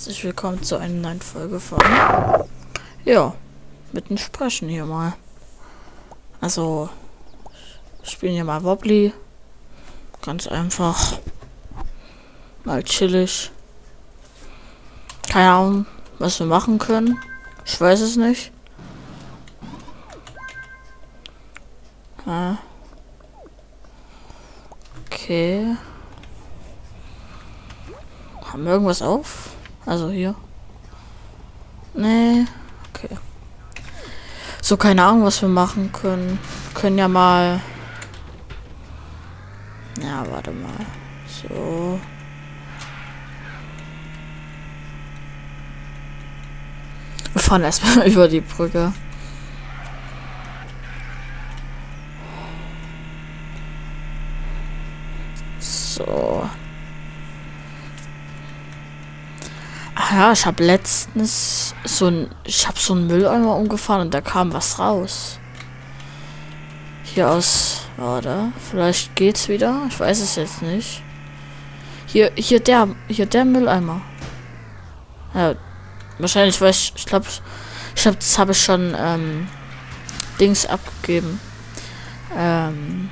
herzlich willkommen zu einer neuen Folge von. Ja, mit dem Sprechen hier mal. Also, spielen hier mal Wobbly. Ganz einfach. Mal chillig. Keine Ahnung, was wir machen können. Ich weiß es nicht. Ah. Okay. Haben wir irgendwas auf? Also hier. Nee. Okay. So, keine Ahnung, was wir machen können. können ja mal. Ja, warte mal. So. Wir fahren erstmal über die Brücke. So. Ach ja, ich habe letztens so ein, ich habe so einen Mülleimer umgefahren und da kam was raus. Hier aus, warte, vielleicht geht's wieder. Ich weiß es jetzt nicht. Hier, hier der, hier der Mülleimer. Ja, wahrscheinlich, weil ich, ich glaube, ich glaube, das habe ich schon ähm, Dings abgegeben. Ähm,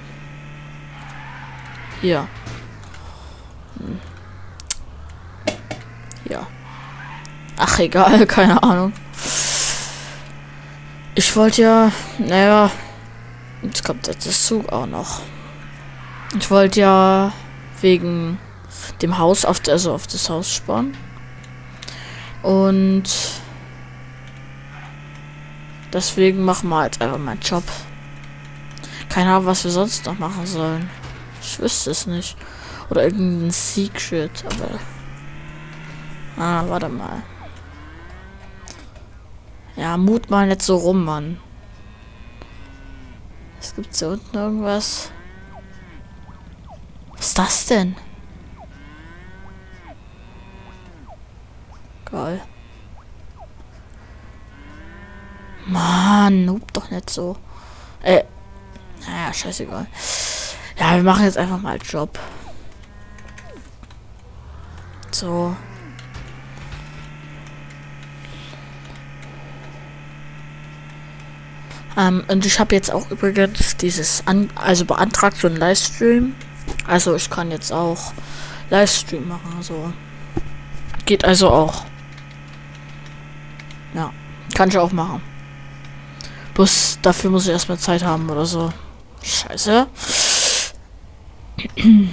hier. Hm. Ja. Ach, egal, keine Ahnung. Ich wollte ja, naja, jetzt kommt jetzt das Zug auch noch. Ich wollte ja wegen dem Haus auf, also auf das Haus sparen. Und deswegen machen wir jetzt einfach meinen Job. Keine Ahnung, was wir sonst noch machen sollen. Ich wüsste es nicht. Oder irgendein Secret, aber. Ah, warte mal. Ja, mut mal nicht so rum, Mann. Es gibt hier unten irgendwas. Was ist das denn? Geil. Mann, noob doch nicht so. Äh. Naja, scheißegal. Ja, wir machen jetzt einfach mal Job. So. Ähm, und ich habe jetzt auch übrigens dieses, an also beantragt so einen Livestream. Also ich kann jetzt auch Livestream machen. Also geht also auch. Ja, kann ich auch machen. Bloß dafür muss ich erstmal Zeit haben oder so. Scheiße.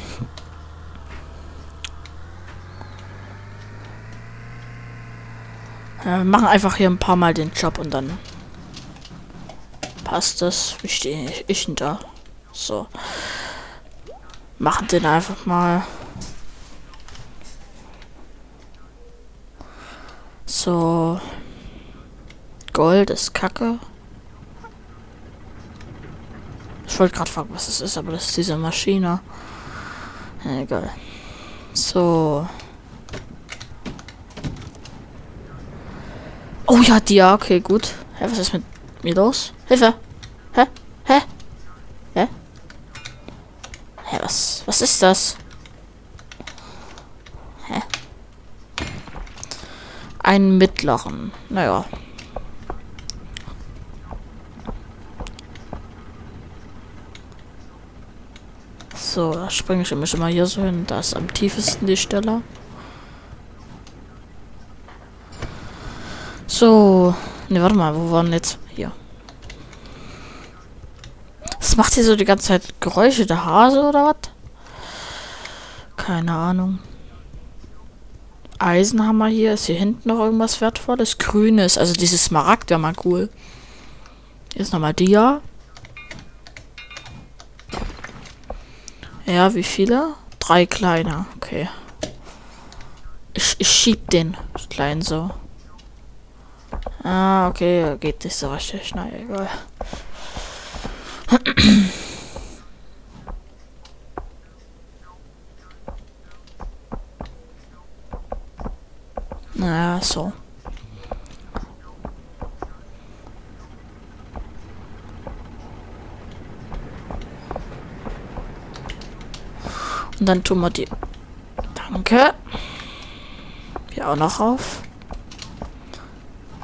Wir machen einfach hier ein paar Mal den Job und dann passt das. Wie stehe ich denn da? So. Machen den einfach mal. So. Gold ist Kacke. Ich wollte gerade fragen, was es ist, aber das ist diese Maschine. egal. So. Oh ja, die ja, okay, gut. Hä, was ist mit mir los? Hilfe! Hä? Hä? Hä? Hä, was? Was ist das? Hä? Einen mittleren. Naja. So, da springe ich immer hier so hin. Da ist am tiefsten die Stelle. So. Ne, warte mal, wo waren jetzt? Hier. Macht hier so die ganze Zeit Geräusche? Der Hase oder was? Keine Ahnung. Eisenhammer hier. Ist hier hinten noch irgendwas Wertvolles? Grünes. Also dieses Smaragd wäre mal cool. Hier ist nochmal Dia. Ja, wie viele? Drei kleine. Okay. Ich, ich schieb den kleinen so. Ah, okay, geht nicht so richtig. Na egal. Naja, so. Und dann tun wir die. Danke. Hier auch noch auf.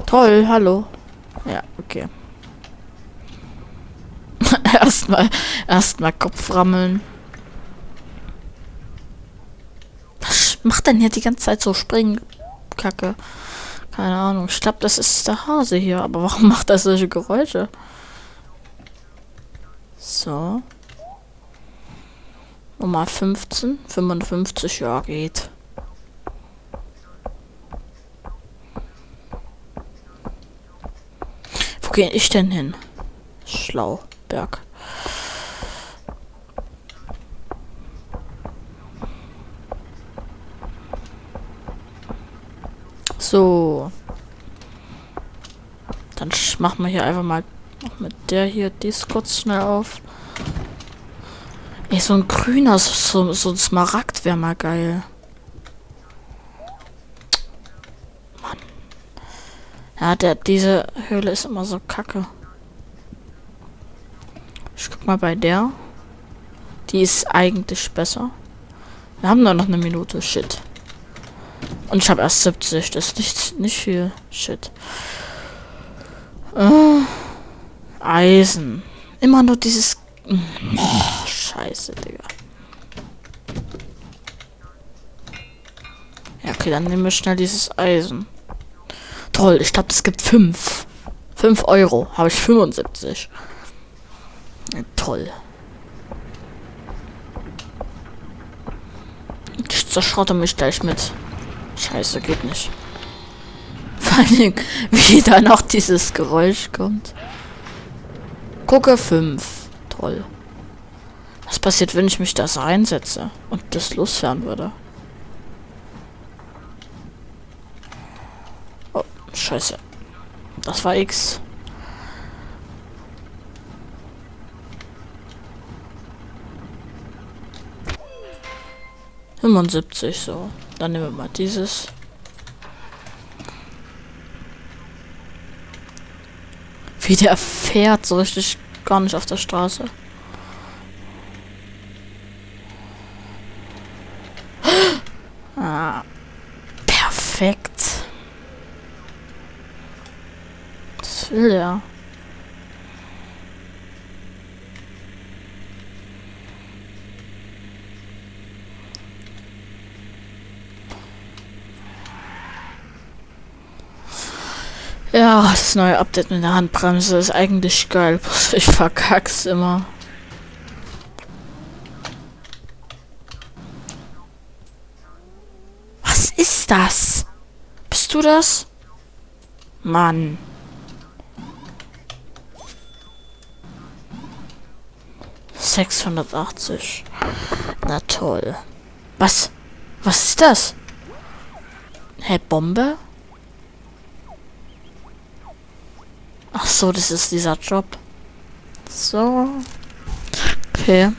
Toll, hallo. Ja, okay. erstmal, erstmal Kopf rammeln. Was macht denn hier die ganze Zeit so springen? Kacke. Keine Ahnung. Ich glaube, das ist der Hase hier. Aber warum macht er solche Geräusche? So. Nummer 15. 55, ja, geht. Wo gehe ich denn hin? Schlauberg. So. Dann machen wir hier einfach mal mit der hier dies kurz schnell auf. Ey, so ein grüner, so, so ein Smaragd wäre mal geil. Mann. Ja, der, diese Höhle ist immer so kacke. Ich guck mal bei der. Die ist eigentlich besser. Wir haben nur noch eine Minute. Shit. Und ich habe erst 70. Das ist nicht, nicht viel. Shit. Äh, Eisen. Immer nur dieses... Scheiße, Digga. Ja, okay, dann nehmen wir schnell dieses Eisen. Toll, ich glaube, es gibt 5. 5 Euro. Habe ich 75. Toll. Ich zerschrotte mich gleich mit. Scheiße, geht nicht. Vor allem, wie da noch dieses Geräusch kommt. Gucke 5. Toll. Was passiert, wenn ich mich das reinsetze und das losfahren würde? Oh, scheiße. Das war X. Fünfundsiebzig, so. Dann nehmen wir mal dieses. Wie der fährt, so richtig gar nicht auf der Straße. Ah, perfekt. Was will der? Ja, das neue Update mit der Handbremse ist eigentlich geil. Ich verkack's immer. Was ist das? Bist du das? Mann. Sechshundertachtzig. Na toll. Was? Was ist das? Hä, Bombe? Ach so, das ist dieser Job. So. Okay.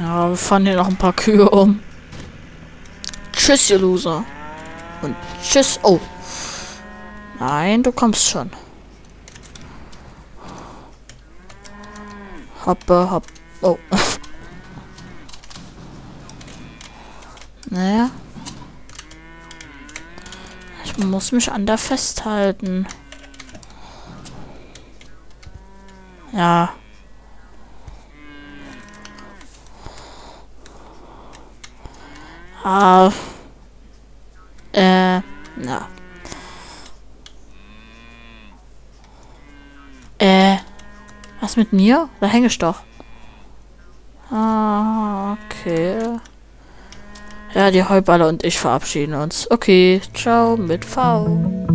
Ja, wir fahren hier noch ein paar Kühe um. Tschüss, ihr Loser. Und tschüss. Oh. Nein, du kommst schon. Hoppe, hopp. Oh. Naja. Ich muss mich an der festhalten. Ja. Ah. Äh. Na. Äh. Was mit mir? Da hänge ich doch. Ah, okay. Ja, die Heuballer und ich verabschieden uns. Okay, ciao mit V.